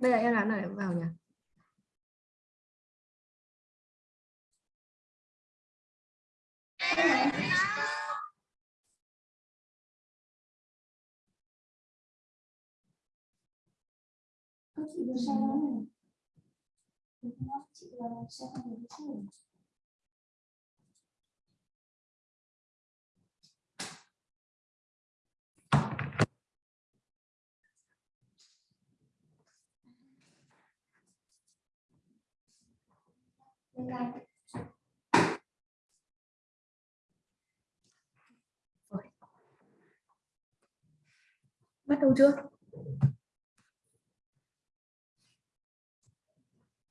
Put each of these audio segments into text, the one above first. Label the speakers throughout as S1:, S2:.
S1: đây là em làm này vào nhỉ
S2: Không, chị vừa share đó này. chị vừa share cái này. Đây là
S1: bắt đầu chưa?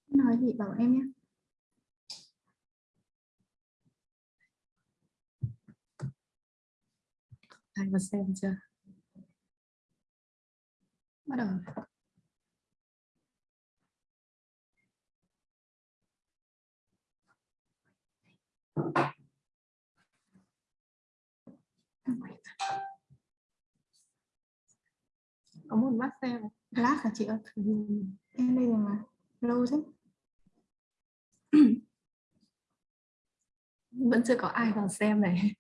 S1: Nói gì bảo em nhé. Ai mà xem chưa? Bắt đầu. Có một bát xem. Lát hả chị ơi? Em đây rồi mà. Lâu thế. Vẫn chưa có ai vào xem này.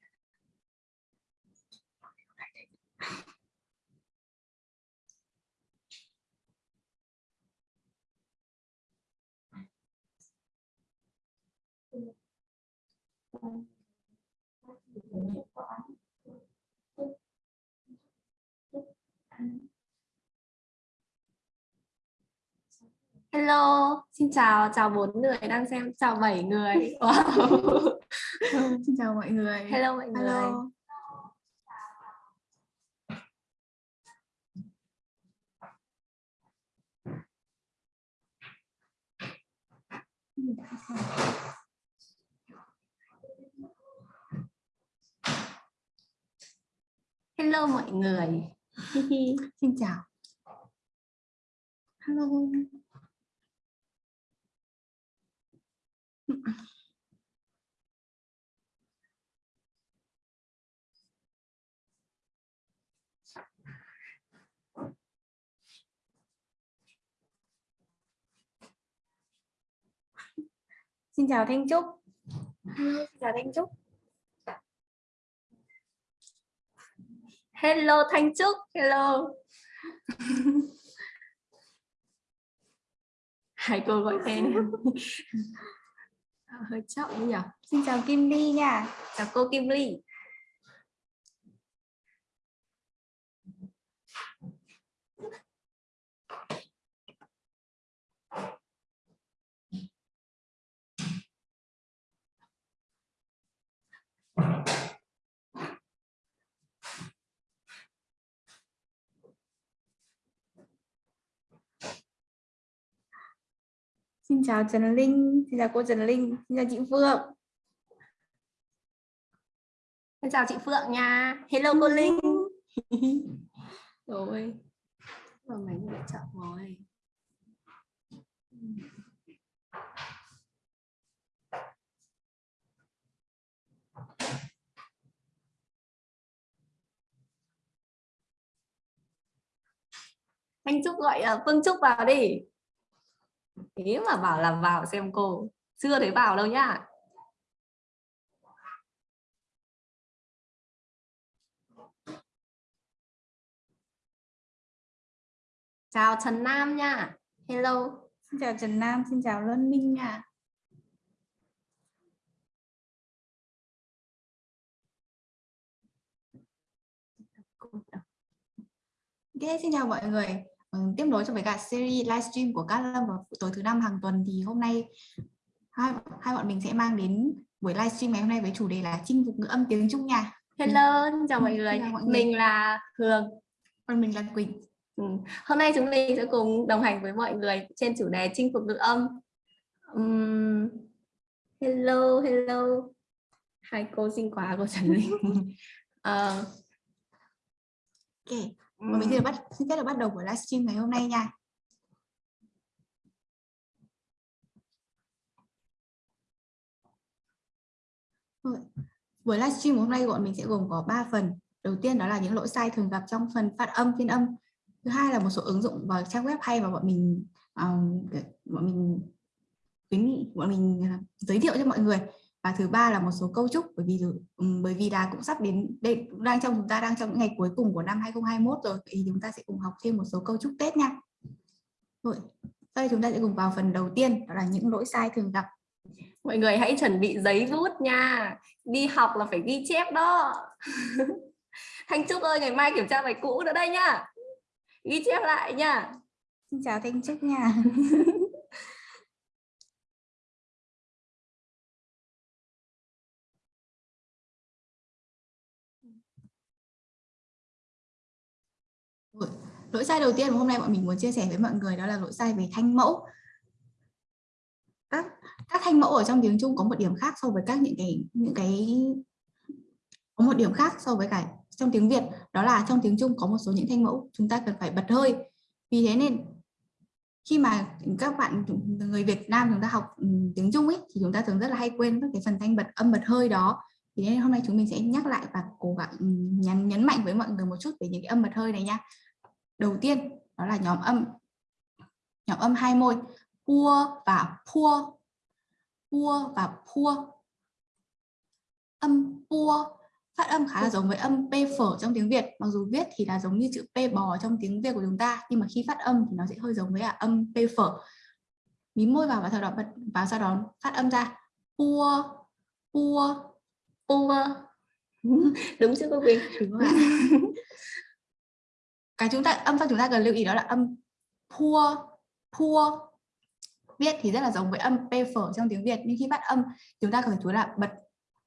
S1: Hello, xin chào, chào bốn người đang xem, chào bảy người. Wow.
S2: xin chào mọi người.
S1: Hello mọi người.
S2: Hello.
S1: Hello mọi người.
S2: Xin chào. Hello.
S1: Xin chào Thanh Trúc. Xin chào Thanh Trúc. Hello Thanh Trúc. Hello. Hai cô gọi tên. Ờ, hơi chậm nhỉ.
S2: Xin chào Kim Ly nha.
S1: Chào cô Kim Ly.
S2: Xin chào Trần Linh, xin chào cô Trần Linh, xin chào chị Phượng.
S1: Xin chào chị Phượng nha. Hello cô Linh. Rồi. Rồi mấy người chậm rồi. Thanh Trúc gọi uh, Phương Trúc vào đi. Thế mà bảo là vào xem cô. Chưa thấy vào đâu nhá. Chào Trần Nam nha. Hello.
S2: Xin chào Trần Nam, xin chào Luân Minh nha. Ok, xin chào mọi người. Ừ, tiếp nối cho với cả series livestream của Cát Lâm vào tối thứ năm hàng tuần thì hôm nay hai hai bọn mình sẽ mang đến buổi livestream ngày hôm nay với chủ đề là chinh phục ngữ âm tiếng Trung nha.
S1: Hello, chào mọi người.
S2: Chào mọi người.
S1: Mình là Hương.
S2: Còn mình là Quỳnh.
S1: Ừ. Hôm nay chúng mình sẽ cùng đồng hành với mọi người trên chủ đề chinh phục ngữ âm. Um, hello, hello. Hai cô xinh quá cô Trần Linh. Ờ,
S2: Ok, bọn mình xin bắt xin phép được bắt đầu buổi livestream ngày hôm nay nha. Rồi, Buổi livestream hôm nay bọn mình sẽ gồm có 3 phần. đầu tiên đó là những lỗi sai thường gặp trong phần phát âm phiên âm thứ hai là một số ứng dụng và trang web hay mà bọn mình um, bọn mình khuyến nghị bọn mình uh, giới thiệu cho mọi người và thứ ba là một số câu chúc bởi vì um, bởi vì là cũng sắp đến đây đang trong chúng ta đang trong những ngày cuối cùng của năm 2021 rồi thì chúng ta sẽ cùng học thêm một số câu chúc Tết nha. Rồi đây chúng ta sẽ cùng vào phần đầu tiên đó là những lỗi sai thường gặp.
S1: Mọi người hãy chuẩn bị giấy bút nha. Đi học là phải ghi chép đó. Thanh Trúc ơi ngày mai kiểm tra bài cũ nữa đây nhá. Ghi chép lại nha
S2: xin chào Thanh Trúc nha lỗi sai đầu tiên mà hôm nay bọn mình muốn chia sẻ với mọi người đó là lỗi sai về thanh mẫu. Các các thanh mẫu ở trong tiếng Trung có một điểm khác so với các những cái những cái, có một điểm khác so với cả trong tiếng Việt, đó là trong tiếng Trung có một số những thanh mẫu chúng ta cần phải bật hơi. Vì thế nên, khi mà các bạn, người Việt Nam chúng ta học ừ, tiếng Trung ấy thì chúng ta thường rất là hay quên các cái phần thanh bật, âm bật hơi đó. Thì nên hôm nay chúng mình sẽ nhắc lại và cố gắng ừ, nhấn nhấn mạnh với mọi người một chút về những cái âm bật hơi này nha đầu tiên đó là nhóm âm. Nhóm âm hai môi pua và pua. Pua và pua. Âm pua phát âm khá là giống với âm p phở trong tiếng Việt. Mặc dù viết thì là giống như chữ p bò trong tiếng Việt của chúng ta nhưng mà khi phát âm thì nó sẽ hơi giống với âm p phở. Mím môi vào và sau đó bật vào sau đó phát âm ra. Pua pua
S1: pua. Đúng chưa cô Quỳnh?
S2: Đúng rồi cái chúng ta, âm phát chúng ta cần lưu ý đó là âm pua pua viết thì rất là giống với âm p phở trong tiếng Việt. Nhưng khi phát âm, chúng ta cần chú là bật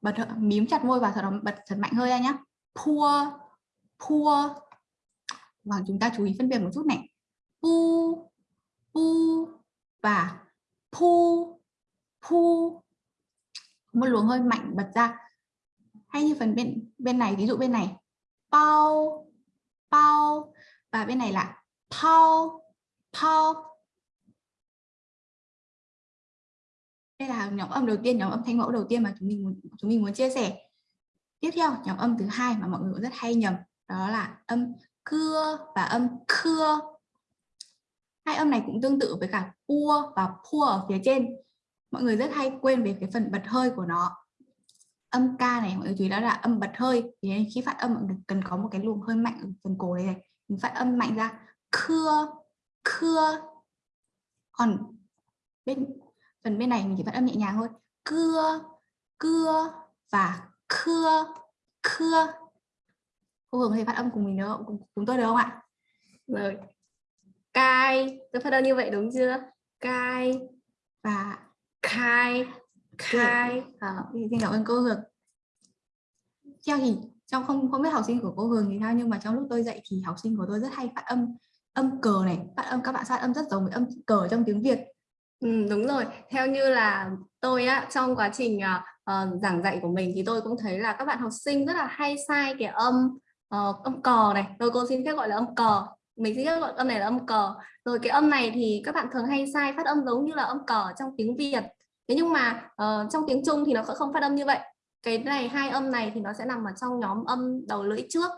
S2: bật mím chặt môi và sau đó bật thật mạnh hơi ra nhé pua pua. Và chúng ta chú ý phân biệt một chút này. Pu pu và pu pu. Một luồng hơi mạnh bật ra. Hay như phần bên bên này, ví dụ bên này. Bao bao và bên này là pao pao đây là nhóm âm đầu tiên nhóm âm thanh mẫu đầu tiên mà chúng mình muốn, chúng mình muốn chia sẻ. Tiếp theo nhóm âm thứ hai mà mọi người cũng rất hay nhầm đó là âm cưa và âm cưa hai âm này cũng tương tự với cả pua và pua ở phía trên. Mọi người rất hay quên về cái phần bật hơi của nó. Âm ca này mọi người chú ý đó là âm bật hơi. Thì khi phát âm mọi người cần có một cái luồng hơi mạnh ở phần cổ này, này mình phát âm mạnh ra cưa cưa còn bên phần bên này mình chỉ phát âm nhẹ nhàng thôi cưa cưa và cưa cưa cô Hường hay phát âm cùng mình được không? Chúng tôi được không ạ?
S1: Rồi. Cai, tôi phát âm như vậy đúng chưa? Cai
S2: và
S1: khai khai.
S2: À, xin cảm ơn cô Hường. Theo thì trong không không biết học sinh của cô Hường thì sao nhưng mà trong lúc tôi dạy thì học sinh của tôi rất hay phát âm âm cờ này, phát âm các bạn phát âm rất giống với âm cờ trong tiếng Việt.
S1: Ừ, đúng rồi. Theo như là tôi á trong quá trình uh, giảng dạy của mình thì tôi cũng thấy là các bạn học sinh rất là hay sai cái âm uh, âm cò này. Tôi cô xin phép gọi là âm cò mình xin phép gọi âm này là âm cò rồi cái âm này thì các bạn thường hay sai phát âm giống như là âm cò trong tiếng Việt. Thế nhưng mà uh, trong tiếng Trung thì nó sẽ không phát âm như vậy cái này, hai âm này thì nó sẽ nằm ở trong nhóm âm đầu lưỡi trước.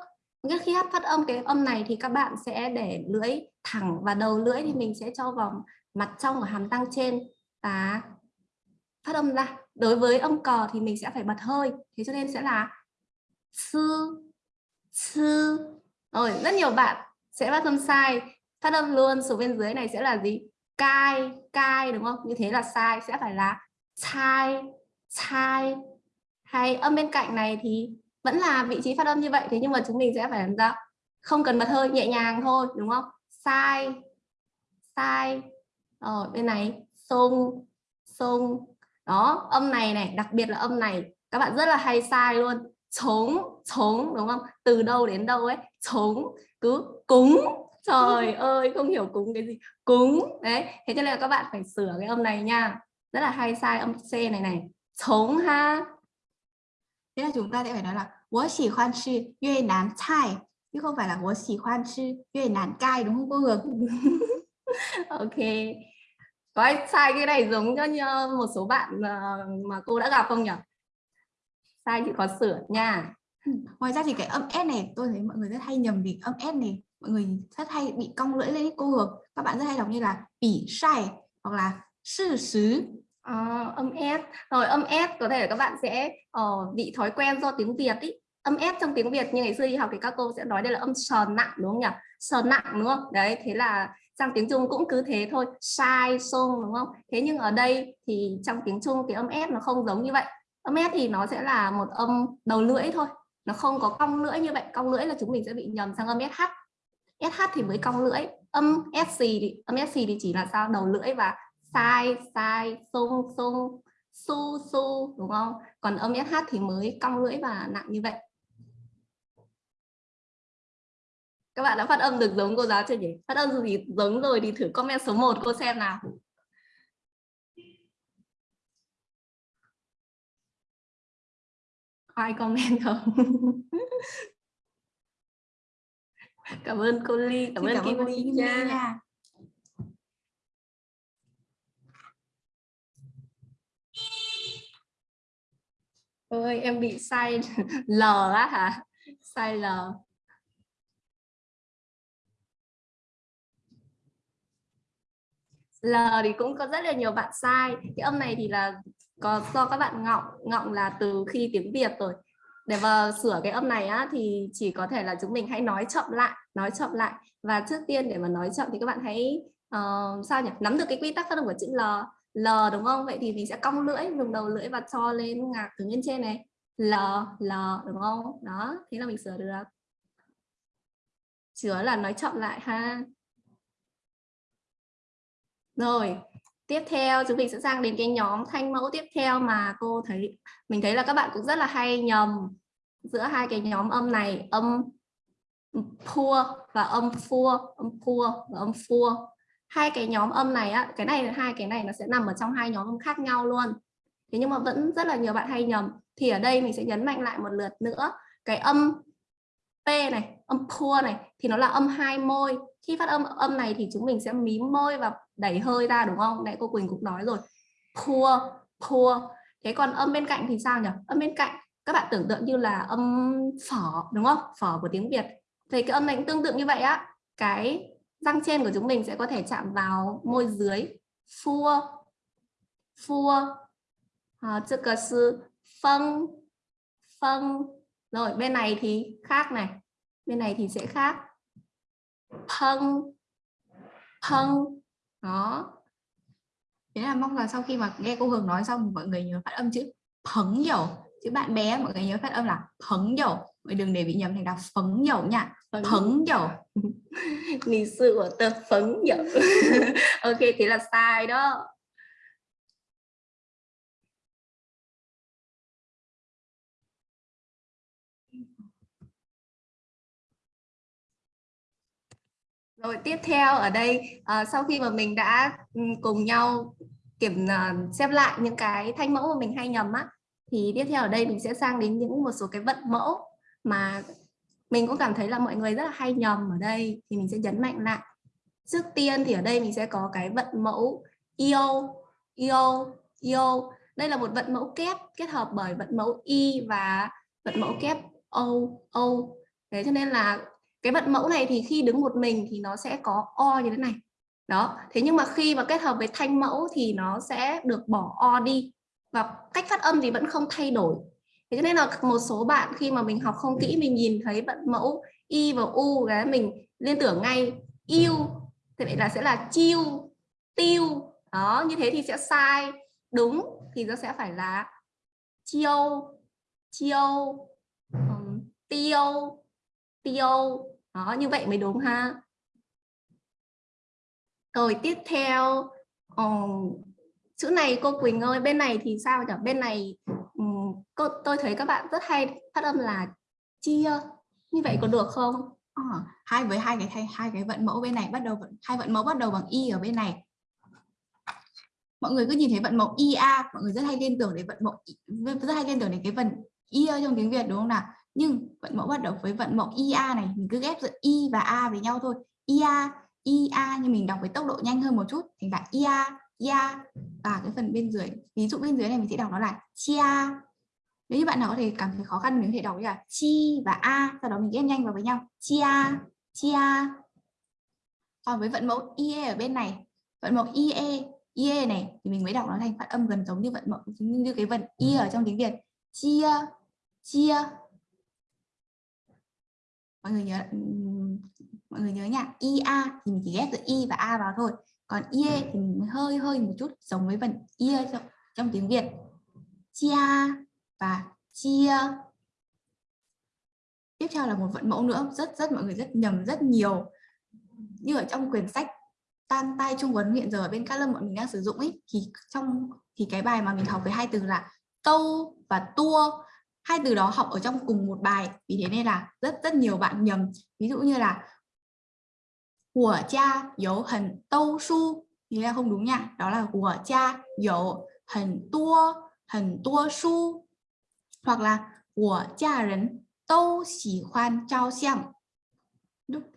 S1: Nghĩa khi hát phát âm, cái âm này thì các bạn sẽ để lưỡi thẳng và đầu lưỡi thì mình sẽ cho vào mặt trong của hàm răng trên. Và phát âm ra. Đối với âm cò thì mình sẽ phải bật hơi. Thế cho nên sẽ là sư sư. Rồi, rất nhiều bạn sẽ phát âm sai. Phát âm luôn, số bên dưới này sẽ là gì? Cai cai, đúng không? Như thế là sai. Sẽ phải là sai sai hay âm bên cạnh này thì vẫn là vị trí phát âm như vậy thế nhưng mà chúng mình sẽ phải làm ra không cần bật hơi nhẹ nhàng thôi đúng không? Sai sai rồi bên này sung sung. Đó âm này này đặc biệt là âm này các bạn rất là hay sai luôn. Chống chống đúng không? Từ đâu đến đâu ấy chống cứ cúng. Trời ơi không hiểu cúng cái gì. Cúng đấy. Thế cho nên là các bạn phải sửa cái âm này nha. Rất là hay sai âm c này này. Chống ha
S2: thế là chúng ta sẽ phải nói là Wo chỉ khoan chi yue nan cai chứ không phải là Wo chỉ khoan chi yue nan cai đúng không cô hương
S1: ok có ai sai cái này giống cho như một số bạn mà cô đã gặp không nhỉ sai thì có sửa nha
S2: ngoài ra thì cái âm s này tôi thấy mọi người rất hay nhầm vì âm s này mọi người rất hay bị cong lưỡi lên cô hương các bạn rất hay đọc như là bỉ sai hoặc là sự sứ。
S1: À, âm s rồi âm s có thể là các bạn sẽ uh, bị thói quen do tiếng Việt ý. Âm s trong tiếng Việt như ngày xưa đi học thì các cô sẽ nói đây là âm sờ nặng đúng không nhỉ? Sờ nặng đúng không? Đấy thế là sang tiếng Trung cũng cứ thế thôi. Sai sung đúng không? Thế nhưng ở đây thì trong tiếng Trung thì âm s nó không giống như vậy. Âm s thì nó sẽ là một âm đầu lưỡi thôi. Nó không có cong lưỡi như vậy. Cong lưỡi là chúng mình sẽ bị nhầm sang âm sh sh thì mới cong lưỡi. Âm sc thì âm sc thì chỉ là sao? Đầu lưỡi và sai sai sung sung su su đúng không? Còn âm sh thì mới cong lưỡi và nặng như vậy. Các bạn đã phát âm được giống cô giáo chưa nhỉ? Phát âm gì giống rồi thì thử comment số 1 cô xem nào. Ai comment không? Cảm ơn cô ly cảm
S2: Xin
S1: ơn kim ly nha.
S2: nha
S1: ơi em bị sai l á hả? Sai l L thì cũng có rất là nhiều bạn sai. Cái âm này thì là có do các bạn ngọng ngọng là từ khi tiếng Việt rồi. Để vào sửa cái âm này á thì chỉ có thể là chúng mình hãy nói chậm lại nói chậm lại. Và trước tiên để mà nói chậm thì các bạn hãy uh, sao nhỉ? Nắm được cái quy tắc phát âm của chữ L L, đúng không? Vậy thì mình sẽ cong lưỡi, dùng đầu lưỡi và cho lên ngạc từ bên trên này. L L, đúng không? Đó, thế là mình sửa được. Chứa là nói chậm lại ha. Rồi, tiếp theo, chúng mình sẽ sang đến cái nhóm thanh mẫu tiếp theo mà cô thấy, mình thấy là các bạn cũng rất là hay nhầm giữa hai cái nhóm âm này, âm pua và âm phua, âm pua và âm phua hai cái nhóm âm này á, cái này, hai cái này nó sẽ nằm ở trong hai nhóm âm khác nhau luôn. Thế nhưng mà vẫn rất là nhiều bạn hay nhầm. Thì ở đây mình sẽ nhấn mạnh lại một lượt nữa. Cái âm p này, âm pua này thì nó là âm hai môi. Khi phát âm âm này thì chúng mình sẽ mím môi và đẩy hơi ra, đúng không? Nãy cô Quỳnh cũng nói rồi. Pua pua thế còn âm bên cạnh thì sao nhỉ? Âm bên cạnh, các bạn tưởng tượng như là âm phở, đúng không? Phở của tiếng Việt. Thì cái âm này cũng tương tự như vậy á. Cái răng trên của chúng mình sẽ có thể chạm vào môi dưới. Phua. Phua. À, chữ cờ sư. Phân phân rồi bên này thì khác này. Bên này thì sẽ khác. Phân phân đó.
S2: Thế là mong rằng sau khi mà nghe cô Hường nói xong mọi người nhớ phát âm chữ phấn dầu chứ bạn bé mọi người nhớ phát âm là phấn dầu mọi đừng để bị nhầm thành là phấn dầu nha. Phấn. Dầu.
S1: Lịch sử của tờ phấn dầu. Ok thế là sai đó. Rồi tiếp theo ở đây à, sau khi mà mình đã ừ, cùng nhau kiểm uh, xem lại những cái thanh mẫu mà mình hay nhầm á thì tiếp theo ở đây mình sẽ sang đến những một số cái vận mẫu mà mình cũng cảm thấy là mọi người rất là hay nhầm ở đây thì mình sẽ nhấn mạnh lại. Trước tiên thì ở đây mình sẽ có cái vận mẫu io io io. Đây là một vận mẫu kép kết hợp bởi vận mẫu y và vận mẫu kép o o. Thế cho nên là cái vận mẫu này thì khi đứng một mình thì nó sẽ có o như thế này. Đó, thế nhưng mà khi mà kết hợp với thanh mẫu thì nó sẽ được bỏ o đi. Và cách phát âm thì vẫn không thay đổi thế cho nên là một số bạn khi mà mình học không kỹ mình nhìn thấy vận mẫu y và u cái mình liên tưởng ngay yêu thì vậy là sẽ là chiêu tiêu. Đó như thế thì sẽ sai. Đúng thì nó sẽ phải là chiêu chiêu um, tiêu tiêu. Đó như vậy mới đúng ha. Rồi tiếp theo um, chữ này cô Quỳnh ơi bên này thì sao nhỉ? Bên này cô tôi thấy các bạn rất hay phát âm là chia như vậy có được không?
S2: À, hai với hai cái hai, hai cái vận mẫu bên này bắt đầu hai vận mẫu bắt đầu bằng y ở bên này. Mọi người cứ nhìn thấy vận mẫu ia mọi người rất hay liên tưởng đến vận mẫu rất hay liên tưởng đến cái vận ia trong tiếng Việt đúng không nào? Nhưng vận mẫu bắt đầu với vận mẫu ia này mình cứ ghép giữa i và a với nhau thôi. Ia ia nhưng mình đọc với tốc độ nhanh hơn một chút thành là ia ia và cái phần bên dưới ví dụ bên dưới này mình sẽ đọc nó là chia nếu như bạn nào có thể cảm thấy khó khăn mình có thể đọc là chi và a sau đó mình ghép nhanh vào với nhau. Chia chia. Còn với vận mẫu ie ở bên này. Vận mẫu ie ie này thì mình mới đọc nó thành phát âm gần giống như vận mẫu như, cái vận ie ở trong tiếng việt. Chia chia. Mọi người nhớ mọi người nhớ nha. Ia thì mình chỉ ghép giữa i và a vào thôi. Còn ie thì mình hơi hơi một chút giống với vận ie trong, trong tiếng việt. Chia và chia. Tiếp theo là một vận mẫu nữa, rất rất mọi người rất nhầm rất nhiều. Như ở trong quyển sách tan tay trung huấn hiện giờ ở bên các lâm bọn mình đang sử dụng ấy, thì trong, thì cái bài mà mình học với hai từ là câu và tua. Hai từ đó học ở trong cùng một bài, vì thế nên là rất rất nhiều bạn nhầm. Ví dụ như là của cha dấu hình tâu su. Thì là không đúng nha? Đó là của cha dấu hình tua hình tua su hoặc là của cha rấn tô chỉ khoan trao xem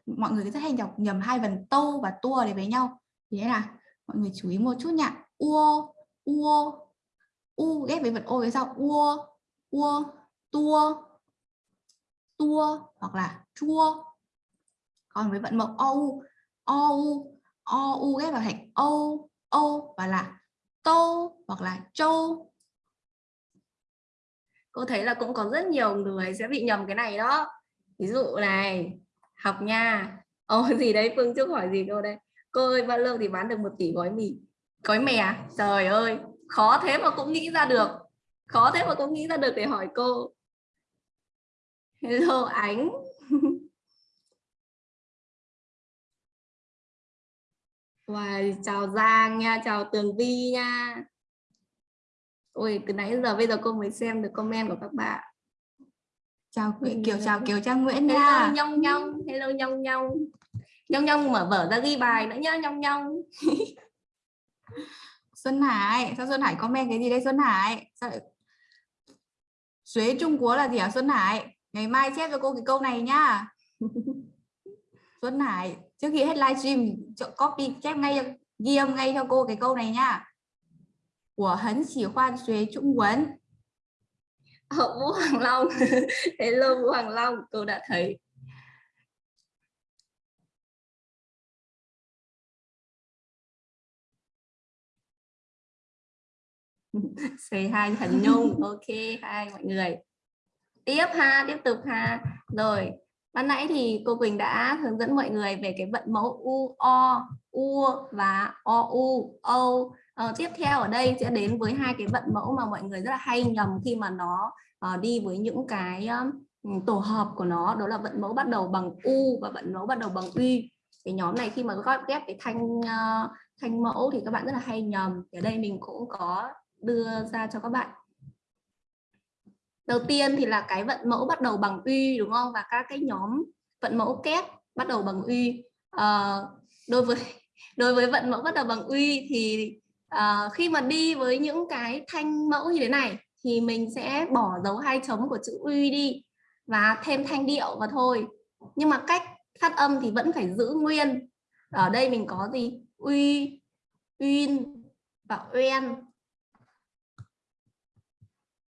S2: mọi người rất hay đọc nhầm hai phần tô và tua để với nhau. Thế là mọi người chú ý một chút nhá, uo uo u ghép với vật ô với sau. Uo uo tua tua hoặc là chua. Còn với vận mẫu ou ou ou ghép vào thành âu âu và là tô hoặc là châu
S1: cô thấy là cũng có rất nhiều người sẽ bị nhầm cái này đó. Ví dụ này học nha. Ô gì đấy phương trúc hỏi gì cô đây? Cô ơi bao lâu thì bán được một tỷ gói mì? Gói mè à? trời ơi khó thế mà cũng nghĩ ra được. Khó thế mà cũng nghĩ ra được để hỏi cô. Hello ánh. Wow, chào Giang nha, chào Tường Vi nha. Ôi, từ nãy giờ bây giờ cô mới xem được comment của các bạn.
S2: Chào Kiều, chào Kiều Trang Nguyễn nha.
S1: Hello Nhong Nhong, hello Nhong Nhong. Nhong Nhong mở vở ra ghi bài nữa nhá, Nhong Nhong.
S2: Xuân Hải, sao Xuân Hải comment cái gì đây Xuân Hải? Sao... Xuế Trung Quốc là gì hả Xuân Hải? Ngày mai chép cho cô cái câu này nhá. Xuân Hải, trước khi hết livestream copy chép ngay ghi âm ngay cho cô cái câu này nhá. Của hấn chỉ khoan xuế Trung Quốc.
S1: Vũ Hoàng Long, hello Vũ Hoàng Long, cô đã thấy. Say hai thần nhung. Ok hai mọi người. Tiếp ha tiếp tục ha. Rồi ban nãy thì cô Quỳnh đã hướng dẫn mọi người về cái vận mẫu u o u và o u o ờ, tiếp theo ở đây sẽ đến với hai cái vận mẫu mà mọi người rất là hay nhầm khi mà nó uh, đi với những cái um, tổ hợp của nó. Đó là vận mẫu bắt đầu bằng u và vận mẫu bắt đầu bằng uy cái nhóm này khi mà góp ghép cái thanh uh, thanh mẫu thì các bạn rất là hay nhầm. Ở đây mình cũng có đưa ra cho các bạn. Đầu tiên thì là cái vận mẫu bắt đầu bằng uy đúng không? Và các cái nhóm vận mẫu kép bắt đầu bằng uy uh, ờ, đối với đối với vận mẫu bắt đầu bằng uy thì à, khi mà đi với những cái thanh mẫu như thế này thì mình sẽ bỏ dấu hai chấm của chữ uy đi và thêm thanh điệu và thôi. Nhưng mà cách phát âm thì vẫn phải giữ nguyên. Ở đây mình có gì? Uy uyên và uyên.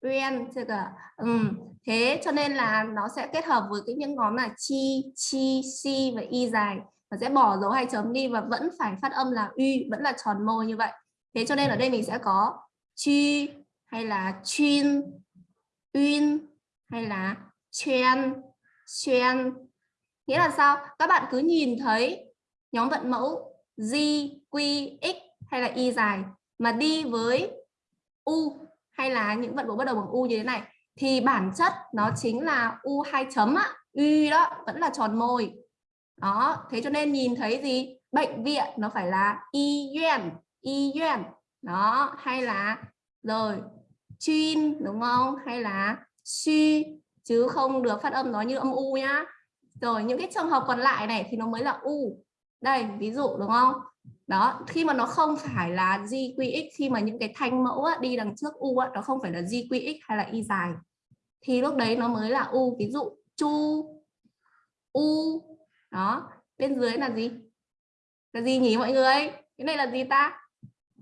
S1: Uyên chưa cả ừ. thế cho nên là nó sẽ kết hợp với cái những ngón là chi chi si và y dài. Và sẽ bỏ dấu hai chấm đi và vẫn phải phát âm là uy vẫn là tròn môi như vậy thế cho nên ở đây mình sẽ có chi hay là chuyên uyên hay là chuyên chuyên nghĩa là sao các bạn cứ nhìn thấy nhóm vận mẫu z, Q, X hay là Y dài mà đi với U hay là những vận mẫu bắt đầu bằng U như thế này thì bản chất nó chính là U hai chấm á, Y đó vẫn là tròn môi. Đó, thế cho nên nhìn thấy gì? Bệnh viện nó phải là Y yuan, Y yuan. Đó, hay là rồi chuyên đúng không? Hay là suy chứ không được phát âm nó như âm U nhá. Rồi những cái trường hợp còn lại này thì nó mới là U. Đây, ví dụ đúng không? đó khi mà nó không phải là GQX khi mà những cái thanh mẫu á, đi đằng trước U á, nó không phải là GQX hay là Y dài thì lúc đấy nó mới là U ví dụ chu U đó bên dưới là gì là gì nhỉ mọi người cái này là gì ta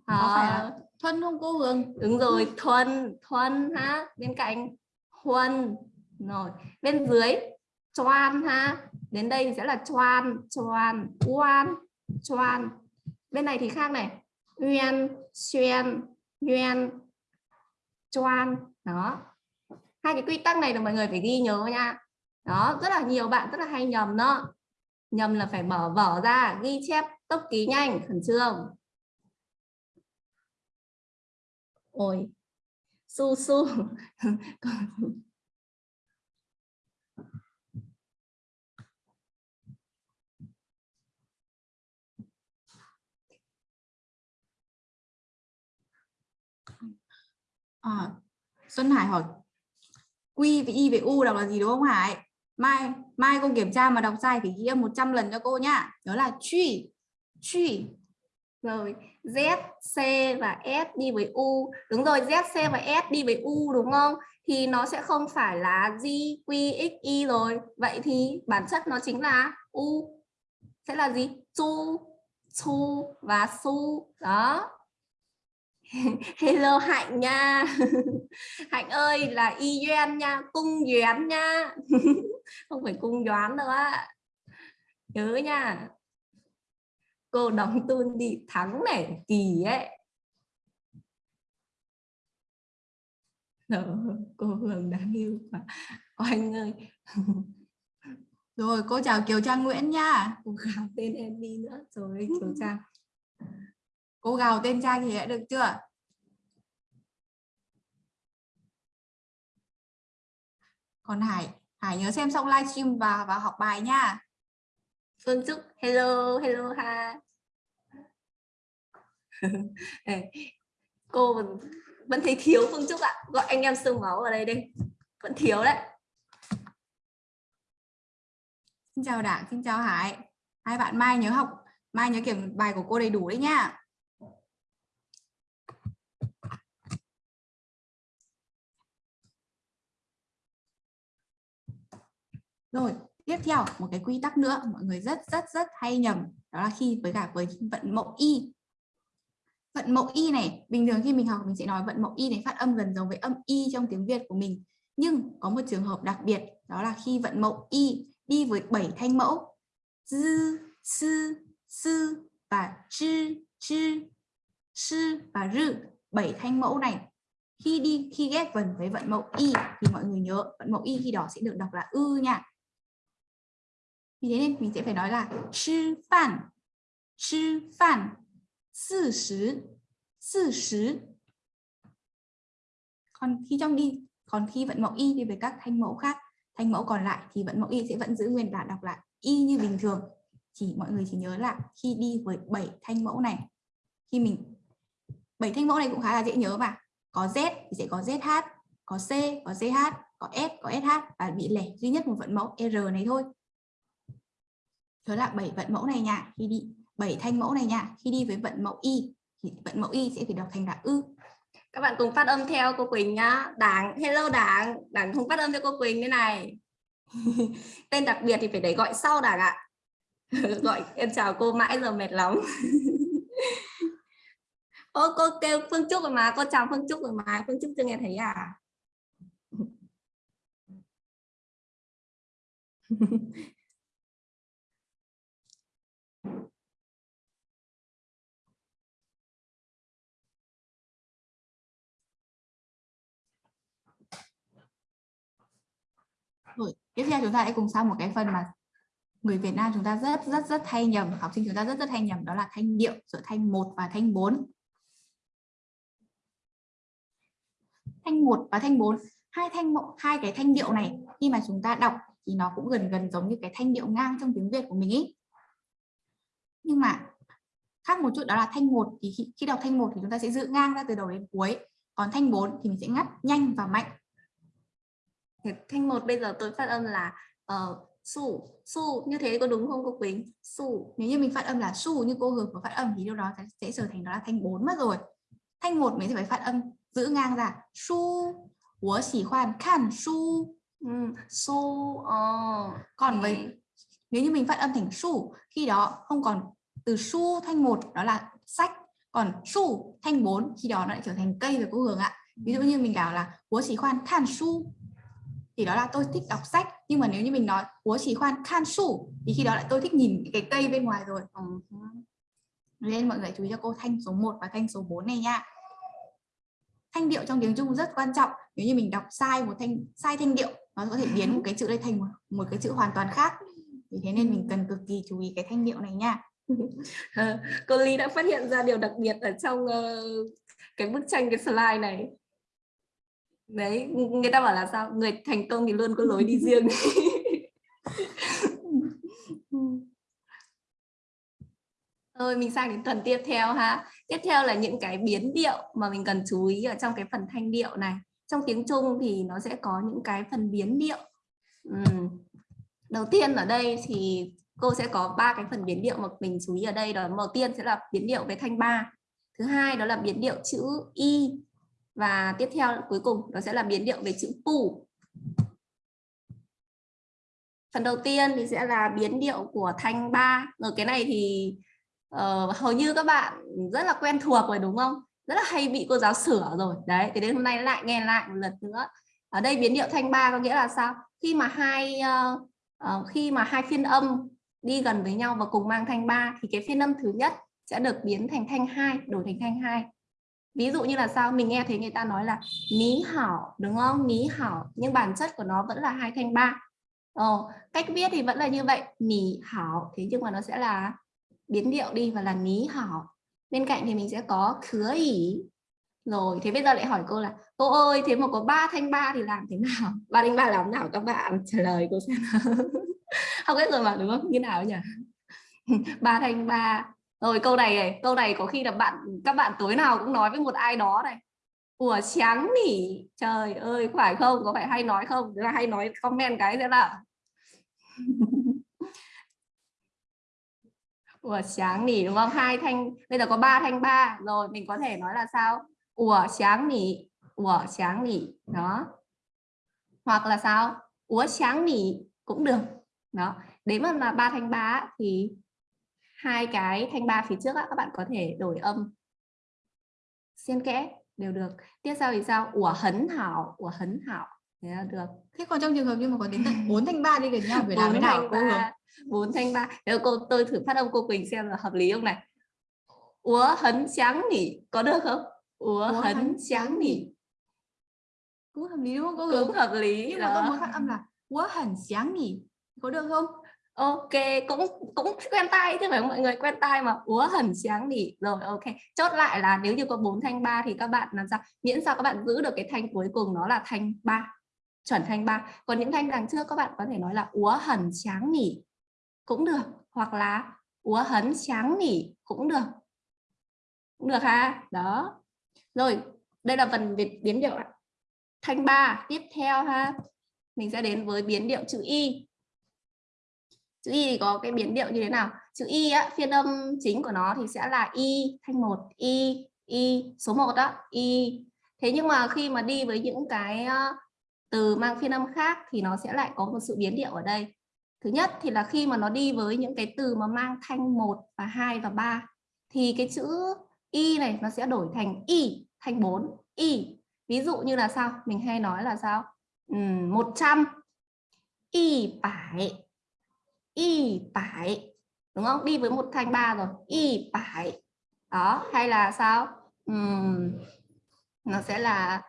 S2: à, phải là thuần không cô Hương
S1: đúng rồi thuần thuần ha bên cạnh huân rồi bên dưới choan ha đến đây sẽ là choan choan oan choan. Bên này thì khác này uyên xuyên uyên choan đó. Hai cái quy tắc này là mọi người phải ghi nhớ nha. Đó rất là nhiều bạn rất là hay nhầm đó. Nhầm là phải mở vở ra ghi chép tốc ký nhanh khẩn trương ôi su su
S2: À, Xuân Hải hỏi Q với Y với U đọc là gì đúng không Hải? Mai mai cô kiểm tra mà đọc sai phải ghi 100 lần cho cô nhá. Đó là truy, truy
S1: rồi Z, C và S đi với U. Đúng rồi Z, C và S đi với U đúng không? Thì nó sẽ không phải là G, Q, X, Y rồi. Vậy thì bản chất nó chính là U. Sẽ là gì? Chu, Chu và Su. Đó. Hello Hạnh nha. Hạnh ơi là y duyên nha cung duyên nha. Không phải cung doán đâu á. Nhớ nha cô đóng tuôn đi thắng này kỳ ấy Ờ, cô Hường đáng yêu quá anh ơi
S2: Rồi cô chào Kiều Trang Nguyễn nha.
S1: cô gào tên em đi nữa rồi Kiều Trang
S2: Cô gào tên trai thì đã được chưa? Còn Hải, Hải nhớ xem xong livestream và và học bài nha.
S1: Phương Trúc hello hello ha cô vẫn, vẫn thấy thiếu Phương Trúc ạ gọi anh em sương máu ở đây đi vẫn thiếu đấy
S2: Xin chào Đảng, xin chào Hải. Hai bạn mai nhớ học, mai nhớ kiểm bài của cô đầy đủ đấy nha. Rồi, tiếp theo một cái quy tắc nữa mọi người rất rất rất hay nhầm đó là khi với cả với vận mẫu y. Vận mẫu y này, bình thường khi mình học mình sẽ nói vận mẫu y này phát âm gần giống với âm y trong tiếng Việt của mình. Nhưng có một trường hợp đặc biệt đó là khi vận mẫu y đi với 7 thanh mẫu dư, sư, sư và chư, chư, sư và rư. bảy thanh mẫu này khi đi khi ghép vần với vận mẫu y thì mọi người nhớ vận mẫu y khi đó sẽ được đọc là ư nha vì thế nên mình sẽ phải nói là sư phản sư phản sự 实 sự 实 còn khi trong đi còn khi vận mẫu y đi với các thanh mẫu khác thanh mẫu còn lại thì vận mẫu y sẽ vẫn giữ nguyên là đọc lại. Y như bình thường, chỉ mọi người chỉ nhớ là khi đi với 7 thanh mẫu này. Khi mình, bảy thanh mẫu này cũng khá là dễ nhớ mà. Có z thì sẽ có zh có c, có ch có s, có sh và bị lẻ duy nhất một vận mẫu r này thôi. Nhớ là bảy vận mẫu này nha, khi đi bảy thanh mẫu này nha. Khi đi với vận mẫu y thì vận mẫu y sẽ phải đọc thành là ư.
S1: Các bạn cùng phát âm theo cô Quỳnh nhá. Đảng hello đảng. Đảng không phát âm cho cô Quỳnh thế này. Tên đặc biệt thì phải để gọi sau đảng ạ. Gọi em chào cô mãi giờ mệt lắm. Ô, cô kêu Phương Trúc rồi mà. Cô chào Phương Trúc rồi mà. Phương Trúc chưa nghe thấy à
S2: Rồi, tiếp theo chúng ta hãy cùng sang một cái phần mà người Việt Nam chúng ta rất rất rất hay nhầm, học sinh chúng ta rất rất hay nhầm đó là thanh điệu giữa thanh 1 và thanh 4. Thanh 1 và thanh 4, hai thanh hai cái thanh điệu này khi mà chúng ta đọc thì nó cũng gần gần giống như cái thanh điệu ngang trong tiếng Việt của mình ý. Nhưng mà khác một chút đó là thanh 1 thì khi, khi đọc thanh 1 thì chúng ta sẽ giữ ngang ra từ đầu đến cuối, còn thanh 4 thì mình sẽ ngắt nhanh và mạnh
S1: thanh một bây giờ tôi phát âm là uh, su su như thế có đúng không cô Quỳnh? Su
S2: nếu như mình phát âm là su như cô Hường có phát âm thì lúc đó sẽ trở thành đó là thanh 4 mất rồi. Thanh một mình sẽ phải phát âm giữ ngang ra. Su của chỉ khoan khan su
S1: um, su uh,
S2: còn với nếu như mình phát âm thành su khi đó không còn từ su thanh một đó là sách còn su thanh 4 khi đó nó lại trở thành cây rồi cô Hường ạ. Ví dụ như mình bảo là của chỉ khoan khan su thì đó là tôi thích đọc sách. Nhưng mà nếu như mình nói của chỉ khoan khan su thì khi đó lại tôi thích nhìn cái cây bên ngoài rồi. Ờ, nên mọi người chú ý cho cô thanh số 1 và thanh số 4 này nha. Thanh điệu trong tiếng Trung rất quan trọng. Nếu như mình đọc sai một thanh sai thanh điệu nó có thể biến một cái chữ đây thành một, một cái chữ hoàn toàn khác. Thì thế nên mình cần cực kỳ chú ý cái thanh điệu này nha.
S1: Ờ, cô Ly đã phát hiện ra điều đặc biệt ở trong uh, cái bức tranh cái slide này đấy người ta bảo là sao người thành công thì luôn có lối đi riêng Rồi mình sang đến tuần tiếp theo ha. Tiếp theo là những cái biến điệu mà mình cần chú ý ở trong cái phần thanh điệu này. Trong tiếng Trung thì nó sẽ có những cái phần biến điệu. Uhm. Đầu tiên ở đây thì cô sẽ có ba cái phần biến điệu mà mình chú ý ở đây. Đó đầu tiên sẽ là biến điệu về thanh ba. Thứ hai đó là biến điệu chữ y và tiếp theo cuối cùng đó sẽ là biến điệu về chữ pu. Phần đầu tiên thì sẽ là biến điệu của thanh ba. Ở cái này thì uh, hầu như các bạn rất là quen thuộc rồi đúng không? Rất là hay bị cô giáo sửa rồi. Đấy, thì đến hôm nay lại nghe lại một lần nữa. Ở đây biến điệu thanh ba có nghĩa là sao? Khi mà hai uh, uh, khi mà hai phiên âm đi gần với nhau và cùng mang thanh ba thì cái phiên âm thứ nhất sẽ được biến thành thanh hai, đổi thành thanh hai ví dụ như là sao? Mình nghe thấy người ta nói là ní hảo đúng không? Ní hảo nhưng bản chất của nó vẫn là hai thanh ba. Ồ, cách viết thì vẫn là như vậy. Ní hảo thế nhưng mà nó sẽ là biến điệu đi và là ní hảo. Bên cạnh thì mình sẽ có khứa ỉ. Rồi thế bây giờ lại hỏi cô là cô ơi thế mà có ba thanh ba thì làm thế nào? Ba thanh ba làm nào? Các bạn trả lời cô xem không biết rồi mà đúng không? Như nào nhỉ? Ba thanh ba rồi, câu này này, câu này có khi là bạn, các bạn tối nào cũng nói với một ai đó này. Của trắng nỉ, trời ơi phải không? Có phải hay nói không? Là hay nói comment cái thế là của sáng nỉ, đúng không? Hai thanh, bây giờ có ba thanh ba. Rồi, mình có thể nói là sao? Của sáng nỉ của sáng nỉ, đó. Hoặc là sao? Của sáng nỉ cũng được, đó. Đấy mà là ba thanh ba thì hai cái thanh ba phía trước á, các bạn có thể đổi âm. Xen kẽ đều được. Tiếp sau thì sao? Ủa hấn hảo ủa hấn hảo. Thế là được.
S2: Thế còn trong trường hợp như mà có đến tận bốn thanh ba đi gần nhau phải làm thế nào cô hướng
S1: bốn thanh ba. Nếu cô tôi thử phát âm cô Quỳnh xem là hợp lý không này. Ủa hấn sáng nỉ có được không? Ủa hấn sáng nỉ.
S2: cũng hợp lý đúng không cô
S1: cũng hợp lý
S2: nhưng mà tôi muốn phát âm là ủa hấn sáng nỉ có được không
S1: ok, cũng cũng quen tay chứ phải mọi người quen tay mà. Úa hẳn sáng đi rồi, ok. Chốt lại là nếu như có bốn thanh ba thì các bạn làm sao? Miễn sao các bạn giữ được cái thanh cuối cùng nó là thanh ba, chuẩn thanh ba. Còn những thanh đằng trước các bạn có thể nói là úa hẳn sáng nỉ cũng được, hoặc là úa hấn sáng nỉ cũng được. Cũng được ha? Đó. Rồi, đây là phần biến điệu thanh ba tiếp theo ha. Mình sẽ đến với biến điệu chữ y chữ y thì có cái biến điệu như thế nào? Chữ y á phiên âm chính của nó thì sẽ là y thanh một y y số 1 đó y. Thế nhưng mà khi mà đi với những cái ờ, từ mang phiên âm khác thì nó sẽ lại có một sự biến điệu ở đây. Thứ nhất thì là khi mà nó đi với những cái từ mà mang thanh 1 và 2 và 3 thì cái chữ y này nó sẽ đổi thành y thanh 4 y. Ví dụ như là sao? Mình hay nói là sao? Ừ, 100 y phải y phải đúng không? Đi với một thanh ba rồi. Y phải. Đó hay là sao? Uhm, nó sẽ là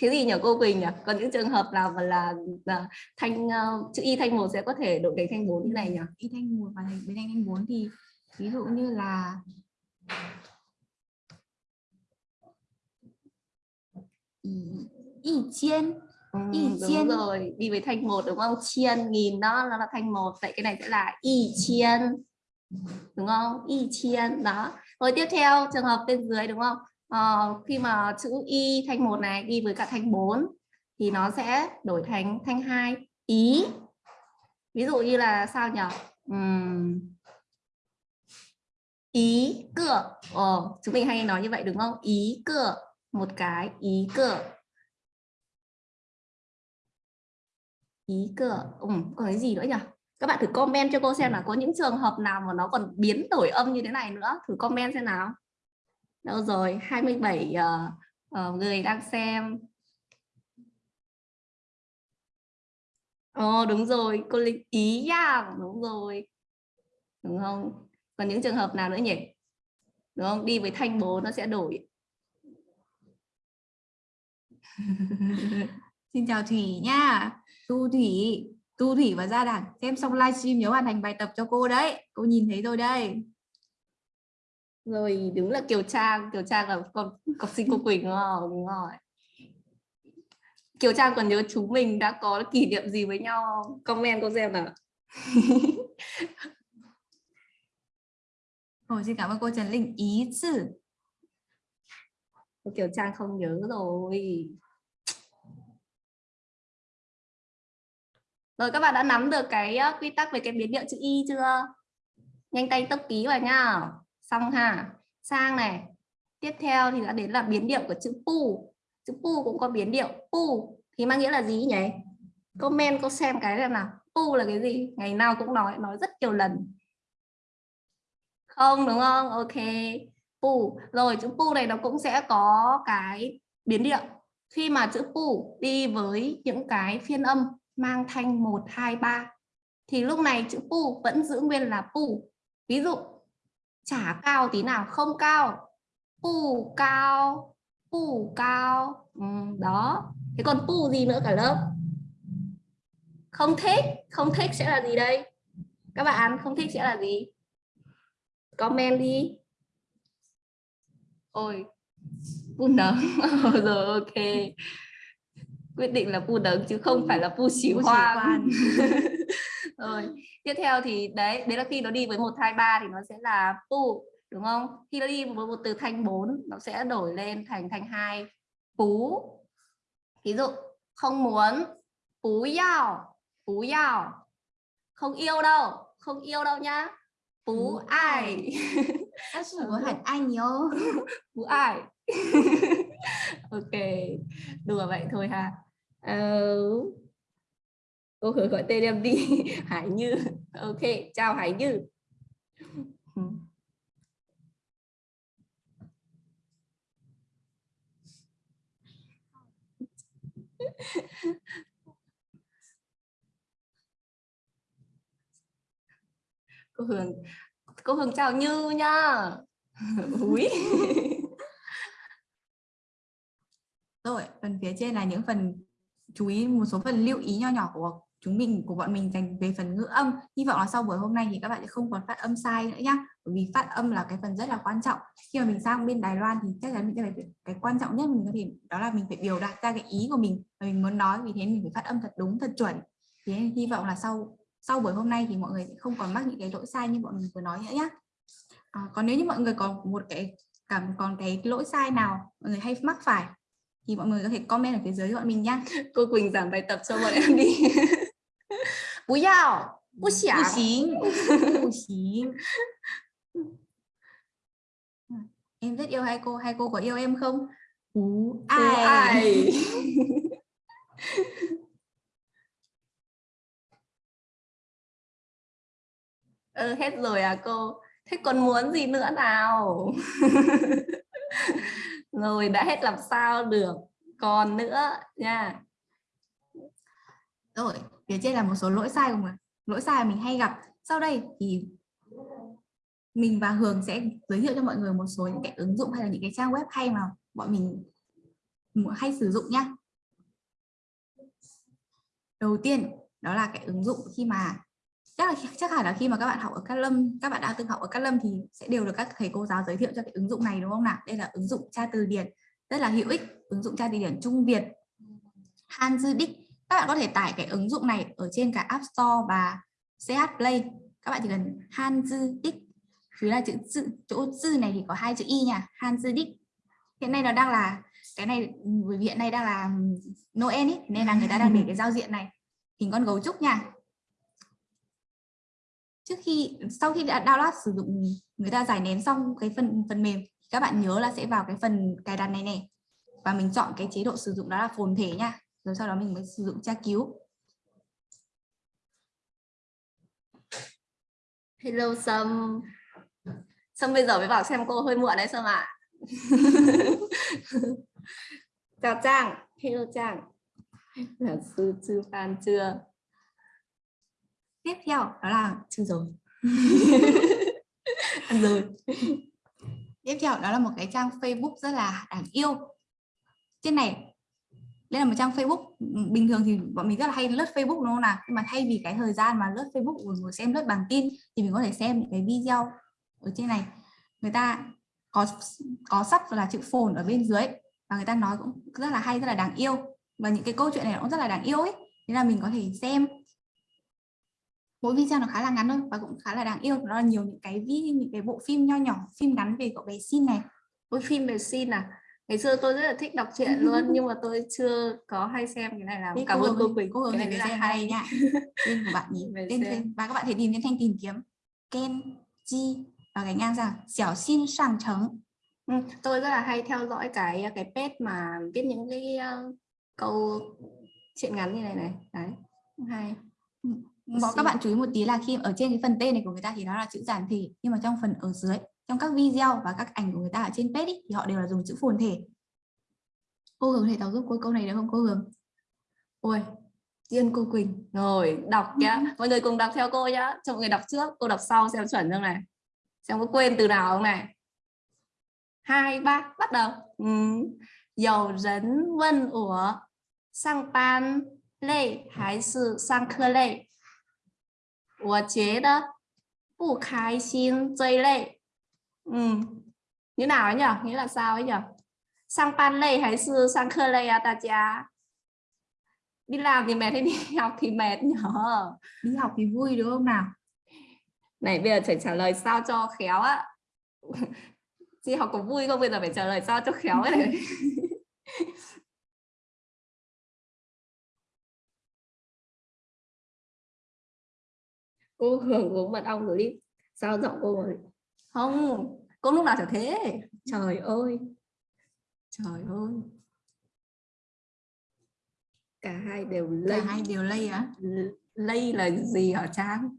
S1: cái gì nhỉ? Cô Quỳnh nhỉ? Còn những trường hợp nào mà là, là thanh uh, chữ y thanh một sẽ có thể đổi thành thanh bốn như này nhỉ?
S2: Y thanh một và bên thanh thanh bốn thì ví dụ như là y chiên
S1: y chiên. rồi đi với thanh một đúng không? Chiên nghìn đó nó là thanh một vậy cái này sẽ là y chiên đúng không? Y chiên đó. Rồi tiếp theo trường hợp bên dưới đúng không? Ờ, khi mà chữ y thanh một này đi với cả thanh 4 thì nó sẽ đổi thành thanh hai. Ý ví dụ như là sao nhỉ uhm. ý cửa ờ, chúng mình hay nói như vậy đúng không? Ý cửa một cái ý cửa ý cửa ừ, còn cái gì nữa nhỉ các bạn thử comment cho cô xem là có những trường hợp nào mà nó còn biến đổi âm như thế này nữa thử comment xem nào đâu rồi 27 uh, uh, người đang xem Ồ oh, đúng rồi, cô Linh ý à, đúng rồi. Đúng không? Còn những trường hợp nào nữa nhỉ? Đúng không? Đi với thanh bố nó sẽ đổi.
S2: Xin chào Thủy nha. Tu Thủy, Tu Thủy và Gia Đảng xem xong livestream nhớ hoàn thành bài tập cho cô đấy. Cô nhìn thấy rồi đây.
S1: Rồi đúng là Kiều Trang, Kiều Trang là con học sinh cô Quỳnh đúng không? Đúng rồi. Kiều Trang còn nhớ chúng mình đã có kỷ niệm gì với nhau không? Comment cô xem nào.
S2: Ồ, xin cảm ơn cô Trần Linh. Ý chữ.
S1: Kiều Trang không nhớ rồi. Rồi các bạn đã nắm được cái quy tắc về cái biến điệu chữ y chưa? Nhanh tay tốc ký vào nhá. Xong ha. Sang này. Tiếp theo thì đã đến là biến điệu của chữ pu. Chữ pu cũng có biến điệu pu thì mang nghĩa là gì nhỉ? Comment, cô xem cái xem nào. Pu là cái gì? Ngày nào cũng nói nói rất nhiều lần. Không, đúng không? Ok. Pu. Rồi, chữ pu này nó cũng sẽ có cái biến điệu. Khi mà chữ pu đi với những cái phiên âm mang thanh 1, 2, 3 thì lúc này chữ pu vẫn giữ nguyên là pu. Ví dụ chả cao tí nào không cao. Pu cao pu cao. Ừ, đó. Thế còn pu gì nữa cả lớp? Không thích không thích sẽ là gì đây? Các bạn không thích sẽ là gì? Comment đi. Ôi pu nấm. Rồi ok quyết định là pu đấng chứ không phải là pu xí hoang rồi tiếp theo thì đấy đấy là khi nó đi với một hai ba thì nó sẽ là pu đúng không? Khi nó đi với một từ thanh 4 nó sẽ đổi lên thành thanh hai pú ví dụ không muốn pú yào pú yào không yêu đâu không yêu đâu nhá. Pú ai?
S2: có hẳn anh nhớ.
S1: Pú ai? Ok đùa vậy thôi ha uh, cô hứa gọi tên em đi Hải Như. Ok chào Hải Như. Cô Hường cô Hường chào Như nha. Úi.
S2: Rồi phần phía trên là những phần chú ý một số phần lưu ý nho nhỏ của chúng mình của bọn mình dành về phần ngữ âm. Hy vọng là sau buổi hôm nay thì các bạn sẽ không còn phát âm sai nữa nhá. Bởi vì phát âm là cái phần rất là quan trọng. Khi mà mình sang bên Đài Loan thì chắc chắn mình sẽ phải cái quan trọng nhất mình có thể đó là mình phải biểu đạt ra cái ý của mình và mình muốn nói vì thế mình phải phát âm thật đúng thật chuẩn. Thì hy vọng là sau sau buổi hôm nay thì mọi người sẽ không còn mắc những cái lỗi sai như bọn mình vừa nói nữa nhá. À, còn nếu như mọi người còn một cái cảm còn cái lỗi sai nào mọi người hay mắc phải thì mọi người có thể comment ở phía dưới cho bọn mình nhá
S1: cô Quỳnh giảm bài tập cho bọn em đi 不要不想
S2: 不行不行 em rất yêu hai cô hai cô có yêu em không Ú, ai, ai.
S1: ừ, hết rồi à cô thế còn muốn gì nữa nào Rồi đã hết làm sao được? Còn nữa nha.
S2: Rồi, phía trên là một số lỗi sai của mình lỗi sai mình hay gặp. Sau đây thì mình và Hường sẽ giới thiệu cho mọi người một số những cái ứng dụng hay là những cái trang web hay mà bọn mình hay sử dụng nhá. Đầu tiên, đó là cái ứng dụng khi mà chắc là chắc hẳn là khi mà các bạn học ở Cát Lâm, các bạn đã từng học ở Cát Lâm thì sẽ đều được các thầy cô giáo giới thiệu cho cái ứng dụng này, đúng không nào? Đây là ứng dụng tra từ điển, rất là hữu ích, ứng dụng tra từ điển Trung Việt Hanzidic các bạn có thể tải cái ứng dụng này ở trên cả App Store và CH Play. Các bạn chỉ cần Hanzidic phía là chữ chữ chỗ chữ này thì có hai chữ y nha Hanzidic hiện nay nó đang là, cái này ừ, hiện nay đang là Noel ấy nên là người ta đang để cái giao diện này. Hình con gấu trúc nha trước khi sau khi đã download sử dụng người ta giải nén xong cái phần phần mềm các bạn nhớ là sẽ vào cái phần cài đặt này này. Và mình chọn cái chế độ sử dụng đó là phồn thể nha. Rồi sau đó mình mới sử dụng tra cứu.
S1: Hello sâm. Sâm bây giờ mới bảo xem cô hơi muộn đấy sâm ạ. Chào trang. Hello trang. Là sư sư phan chưa
S2: tiếp theo đó là
S1: chưa rồi ăn rồi
S2: tiếp theo đó là một cái trang Facebook rất là đáng yêu. Trên này đây là một trang Facebook bình thường thì bọn mình rất là hay lướt Facebook đúng không nào? Nhưng mà thay vì cái thời gian mà lướt Facebook rồi ngồi xem lướt bằng tin thì mình có thể xem những cái video ở trên này. Người ta có có sắp là chữ phồn ở bên dưới và người ta nói cũng rất là hay rất là đáng yêu. Và những cái câu chuyện này cũng rất là đáng yêu ấy. Thế là mình có thể xem mỗi video nó khá là ngắn thôi và cũng khá là đáng yêu. Nó là nhiều những cái những cái bộ phim nho nhỏ phim ngắn về cậu bé xin này.
S1: Ôi phim về xin à? Ngày xưa tôi rất là thích đọc truyện luôn nhưng mà tôi chưa có hay xem cái này làm cảm ơn cô Quỳnh
S2: cô Hường
S1: cái
S2: này
S1: rất là hay.
S2: nha tên của bạn nhỉ? Tên tên và các bạn thể tìm trên thanh tìm kiếm. Ken Ji và cái ngang rằng Xiao xin sang trống
S1: Ừ, tôi rất là hay theo dõi cái cái page mà viết những cái ờ, câu chuyện ngắn như này này. Đấy hay
S2: bọn các bạn chú ý một tí là khi ở trên cái phần tên này của người ta thì nó là chữ giản thể nhưng mà trong phần ở dưới trong các video và các ảnh của người ta ở trên page ý, thì họ đều là dùng chữ phồn thể. Cô hướng thể thảo giúp cô câu này được không cô hướng
S1: ôi tiên cô quỳnh. Rồi đọc nhá. Mọi người cùng đọc theo cô nhá. Cho mọi người đọc trước cô đọc sau xem chuẩn không này. Xem có quên từ nào không này. Hai ba bắt đầu. Ừ. dầu rấn vân ủa sang pan lê hải sự sang khơ lê. 我觉得不开心最累ừ. như nào ấy nhỉ nghĩa là sao ấy nhỉ sang ban lây hay是上课累啊大家đi làm thì mệt hay đi học thì mệt nhở
S2: đi học thì vui đúng không nào
S1: này bây giờ phải trả lời sao cho khéo á đi học có vui không bây giờ phải trả lời sao cho khéo ấy cô hưởng uống mật ong rồi đi. Sao giọng cô rồi không cô lúc nào chả thế. Trời ơi. Trời ơi. Cả hai đều
S2: cả
S1: lây.
S2: hai đều lây á?
S1: Lây là gì hả trang?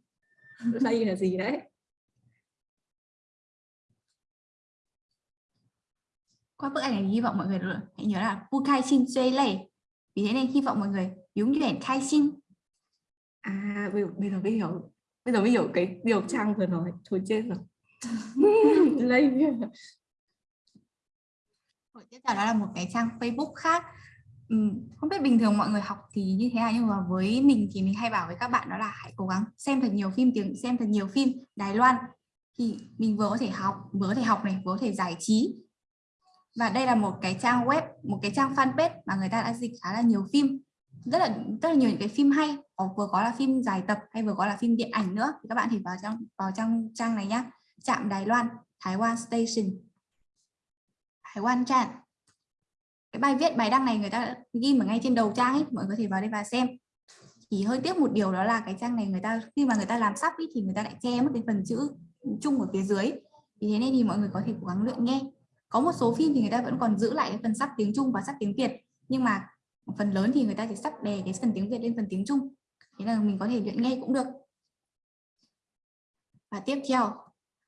S1: Lây là gì đấy?
S2: Qua bức ảnh này hy vọng mọi người hãy nhớ là bu khai xin chơi lây. Vì thế nên hy vọng mọi người đúng chuyển khai xin
S1: à bây giờ bây giờ mới hiểu bây giờ mới hiểu cái điều trang vừa nói thôi chết rồi. Lây
S2: Rồi tiếp theo đó là một cái trang Facebook khác. Không biết bình thường mọi người học thì như thế nào nhưng mà với mình thì mình hay bảo với các bạn đó là hãy cố gắng xem thật nhiều phim tiếng xem thật nhiều phim. Đài Loan thì mình vừa có thể học vừa có thể học này vừa có thể giải trí. Và đây là một cái trang web một cái trang fanpage mà người ta đã dịch khá là nhiều phim rất là rất là nhiều những cái phim hay. Có vừa có là phim dài tập hay vừa có là phim điện ảnh nữa. Thì các bạn thì vào trong vào trong trang này nhá. Trạm Đài Loan Thái Quan Station. Thái Quan Trạm. Cái bài viết bài đăng này người ta đã ghi ở ngay trên đầu trang ấy mọi người có thể vào đây và xem. Chỉ hơi tiếc một điều đó là cái trang này người ta khi mà người ta làm sắp ý, thì người ta lại che mất cái phần chữ chung ở phía dưới. Vì thế nên thì mọi người có thể cố gắng luyện nghe. Có một số phim thì người ta vẫn còn giữ lại cái phần sắp tiếng Trung và sắp tiếng Việt. Nhưng mà phần lớn thì người ta chỉ sắp đè cái phần tiếng Việt lên phần tiếng Trung. Thế là mình có thể luyện nghe cũng được. Và tiếp theo,